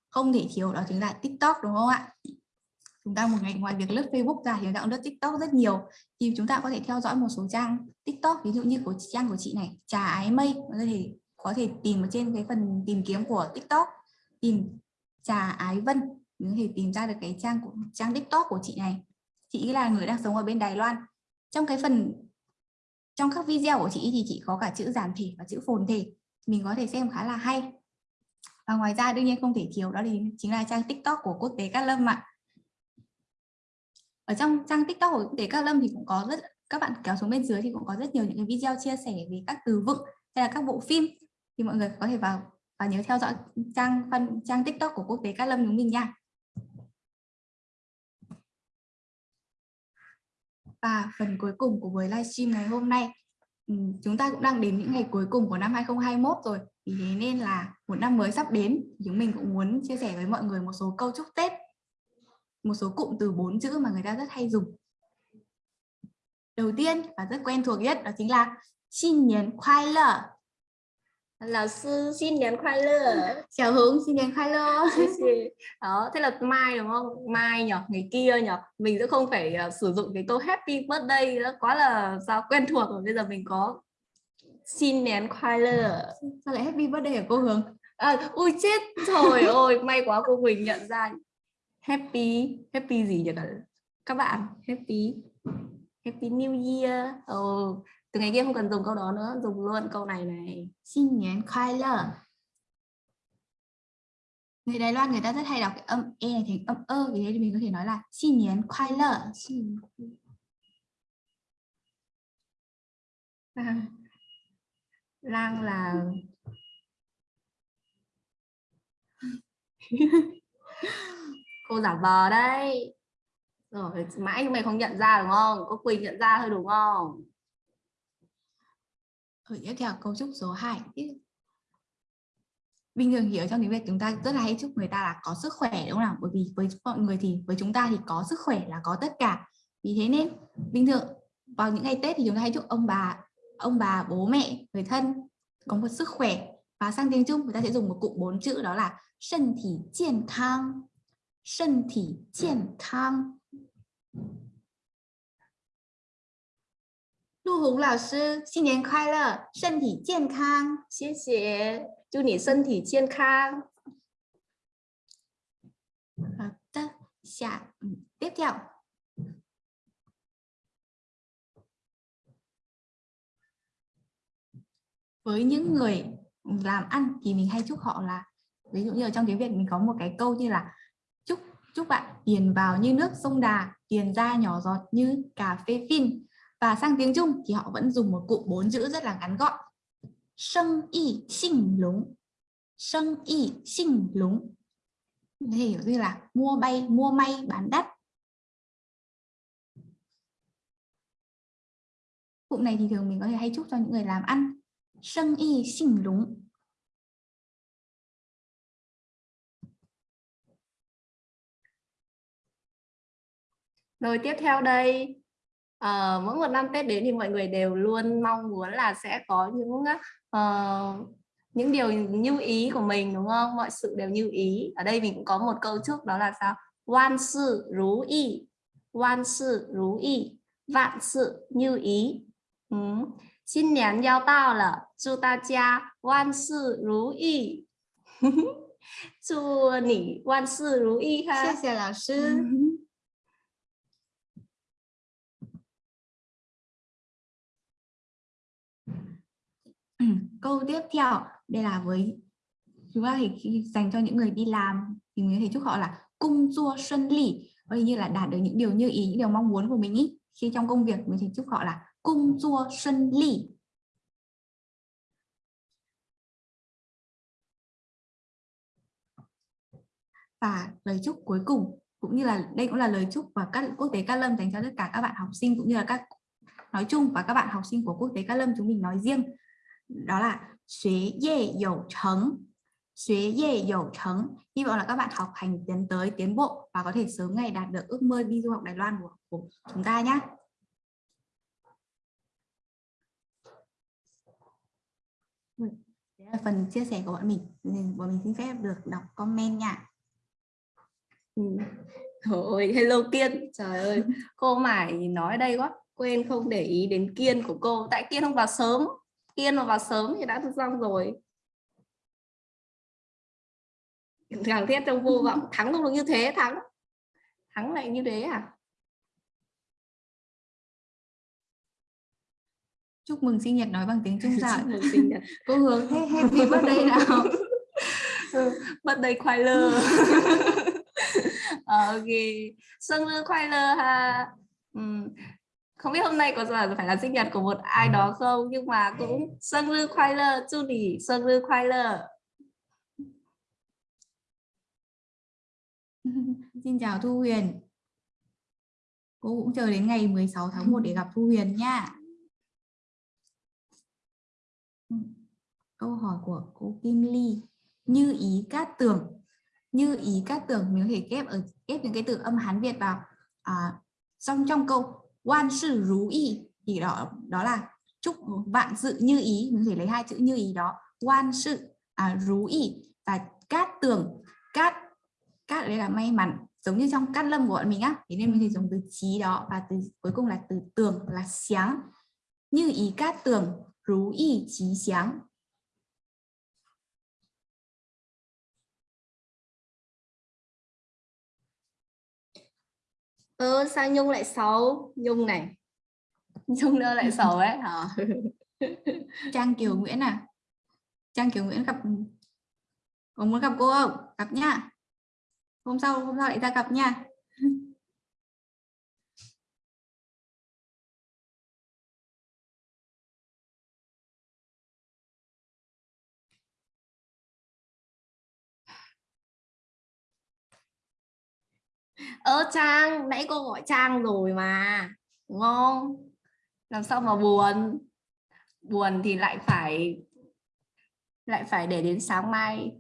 S2: không thể thiếu đó chính là TikTok, đúng không ạ? Chúng ta một ngày ngoài việc lướt Facebook ra thì chúng ta cũng lướt TikTok rất nhiều. Thì chúng ta có thể theo dõi một số trang TikTok, ví dụ như của trang của chị này, trà ái mây. Có thể có thể tìm ở trên cái phần tìm kiếm của TikTok, tìm trà ái vân. Mình có thể tìm ra được cái trang của, trang TikTok của chị này. Chị là người đang sống ở bên Đài Loan trong cái phần, trong các video của chị thì chị có cả chữ giản thể và chữ phồn thể. Mình có thể xem khá là hay. Và ngoài ra đương nhiên không thể thiếu đó thì chính là trang TikTok của quốc tế Cát Lâm ạ. Ở trong trang TikTok của quốc tế Cát Lâm thì cũng có rất, các bạn kéo xuống bên dưới thì cũng có rất nhiều những cái video chia sẻ về các từ vựng hay là các bộ phim. Thì mọi người có thể vào và nhớ theo dõi trang phân trang TikTok của quốc tế Cát Lâm chúng mình nha. Và phần cuối cùng của buổi livestream ngày hôm nay. Ừ, chúng ta cũng đang đến những ngày cuối cùng của năm 2021 rồi. Vì thế nên là một năm mới sắp đến. Chúng mình cũng muốn chia sẻ với mọi người một số câu chúc Tết. Một số cụm từ bốn chữ mà người ta rất hay dùng. Đầu tiên và rất quen thuộc nhất đó chính là xin niên khoai Lợ
S1: Lão sư xin đến khoai lơ.
S2: Chào Hướng xin đến khoai lơ.
S1: Đó, thế là Mai đúng không? Mai nhỉ, ngày kia nhỉ Mình sẽ không phải uh, sử dụng cái câu happy birthday đó Quá là sao quen thuộc rồi. Bây giờ mình có xin nén khoai lơ.
S2: Sao lại happy birthday của cô Hướng?
S1: À, ui chết rồi. Ôi may quá cô Huỳnh nhận ra. Happy happy gì nhỉ các bạn happy happy new year. Oh, từ ngày kia không cần dùng câu đó nữa dùng luôn câu này này.
S2: Xin nhắn khoai lơ. Người Đài Loan người ta rất hay đọc cái âm e này thành âm ơ vì thế thì mình có thể nói là xin nhắn khoai lơ.
S1: À, lang là cô giả vờ đấy. Rồi mãi mày không nhận ra đúng không? Có quỳnh nhận ra thôi đúng không?
S2: Rồi tiếp theo cấu trúc số 2 bình thường hiểu trong tiếng Việt chúng ta rất là hay chúc người ta là có sức khỏe, đúng không nào? Bởi vì với mọi người thì, với chúng ta thì có sức khỏe là có tất cả. Vì thế nên, bình thường, vào những ngày Tết thì chúng ta hay chúc ông bà ông bà, bố, mẹ, người thân có một sức khỏe. Và sang tiếng Trung, người ta sẽ dùng một cụm bốn chữ đó là thân thể 健 khang thân thể 健 khang Lu Hùng lão sư, xin niên khoai lơ, thân thể 健康。
S1: 谢谢祝你身体健康
S2: 好的，下嗯tiếp theo với những người làm ăn thì mình hay chúc họ là ví dụ như ở trong tiếng Việt mình có một cái câu như là chúc chúc bạn tiền vào như nước sông Đà tiền ra nhỏ giọt như cà phê phin và sang tiếng Trung thì họ vẫn dùng một cụm bốn chữ rất là ngắn gọn. Sân y sinh lúng. Sân y sinh lúng. Có thể hiểu như là mua bay, mua may, bán đắt. Cụm này thì thường mình có thể hay chúc cho những người làm ăn. Sân y sinh lúng.
S1: Rồi tiếp theo đây uh, mỗi một năm Tết đến thì mọi người đều luôn mong muốn là sẽ có những uh, những điều như ý của mình đúng không mọi sự đều như ý ở đây mình cũng có một câu chúc đó là sao万事如意万事如意万事như ý ừ. 新年要到了祝大家万事如意祝你万事如意哈
S2: 谢谢老师 Ừ, câu tiếp theo, đây là với chúng ta thì khi dành cho những người đi làm thì mình có thể chúc họ là cung chua xuân lì có như là đạt được những điều như ý, những điều mong muốn của mình ý. Khi trong công việc mình thì chúc họ là cung chua xuân lì và lời chúc cuối cùng, cũng như là đây cũng là lời chúc và các quốc tế ca Lâm dành cho tất cả các bạn học sinh, cũng như là các nói chung và các bạn học sinh của quốc tế ca Lâm chúng mình nói riêng đó là xuế dê dầu trấn xuế dê dầu trấn hy vọng là các bạn học hành tiến tới tiến bộ và có thể sớm ngày đạt được ước mơ đi du học Đài Loan của, chúng ta nhé Đấy là phần chia sẻ của bọn mình. Bọn mình xin phép được đọc comment nha.
S1: Ừ. Thôi, hello Kiên. Trời ơi cô mải nói đây quá. Quên không để ý đến Kiên của cô. Tại Kiên không vào sớm Kiên mà vào sớm thì đã xong rồi. Thằng thiết trong vô vọng thắng không được như thế thắng. Thắng lại như thế à?
S2: Chúc mừng sinh nhật nói bằng tiếng Trung sao
S1: mừng sinh nhật.
S2: Cô hướng hết happy birthday nào.
S1: Birthday khoai lơ. Ok. Sinh nhật khoai lơ ha không biết hôm nay có giờ phải là sinh nhật của một ai đó không nhưng mà cũng sinh nhật khoai lơ nỉ sinh nhật khoai lơ.
S2: Xin chào Thu Huyền. Cô cũng chờ đến ngày 16 tháng 1 để gặp Thu Huyền nha. Câu hỏi của cô Kim Ly. Như ý cát tường Như ý cát tường Mình có thể ghép ở ghép những cái từ âm Hán Việt vào à, Trong trong câu Quan sư rú y. Thì đó đó là chúc vạn sự như ý. Mình có thể lấy hai chữ như ý đó. Quan sự à, rú y và cát tường. Cát cát đây là may mắn. Giống như trong cát lâm của bọn mình á. Thế nên mình thì dùng từ trí đó và từ cuối cùng là từ tường là sáng như ý cát tường rú y trí sáng
S1: ơ sao nhung lại xấu nhung này nhung đâu lại xấu ấy, hả
S2: Trang Kiều Nguyễn à? Trang Kiều Nguyễn gặp có muốn gặp cô không? Gặp nha. Hôm sau hôm sau lại ra gặp nha.
S1: Ơ trang nãy cô gọi trang rồi mà đúng không? Làm sao mà buồn? Buồn thì lại phải lại phải để đến sáng mai.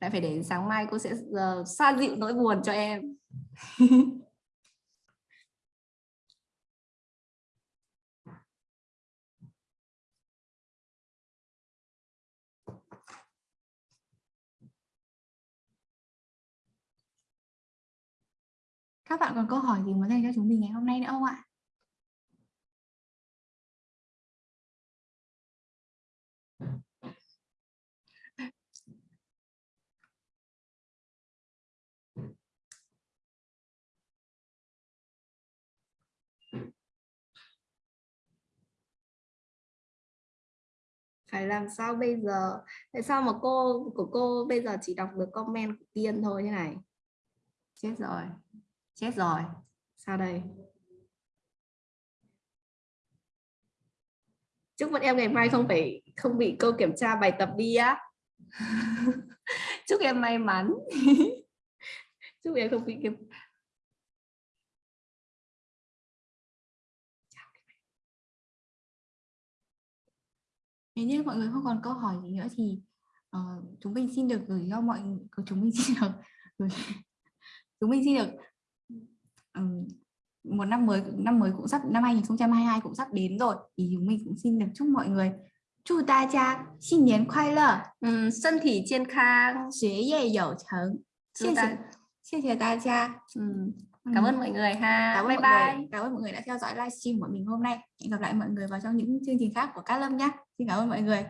S1: Lại phải để đến sáng mai cô sẽ uh, xoa dịu nỗi buồn cho em.
S2: Các bạn còn câu hỏi gì muốn dành cho chúng mình ngày hôm nay nữa không ạ?
S1: phải làm sao bây giờ? Tại sao mà cô, của cô bây giờ chỉ đọc được comment của tiên thôi như này? Chết rồi chết rồi. Sao đây? Chúc bọn em ngày mai không phải không bị cô kiểm tra bài tập đi á. Chúc em may mắn. Chúc em không bị kiểm
S2: Nếu như mọi người không còn câu hỏi gì nữa thì ờ, chúng mình xin được gửi cho mọi chúng mình xin được chúng mình xin được một năm mới năm mới cũng sắp năm 2022 cũng sắp đến rồi. Thì chúng mình cũng xin được chúc mọi người chúc ta cha xin niên khoai lơ.
S1: Ừ, sân thể 健
S2: khang. Xuế yê dầu chấn
S1: xin
S2: chào
S1: ta cha. Cảm ơn mọi người ha.
S2: Cảm ơn
S1: bye bye
S2: người, cảm ơn mọi người đã theo dõi livestream của mình hôm nay. Hẹn gặp lại mọi người vào trong những chương trình khác của Cát Lâm nhé xin cảm ơn mọi người.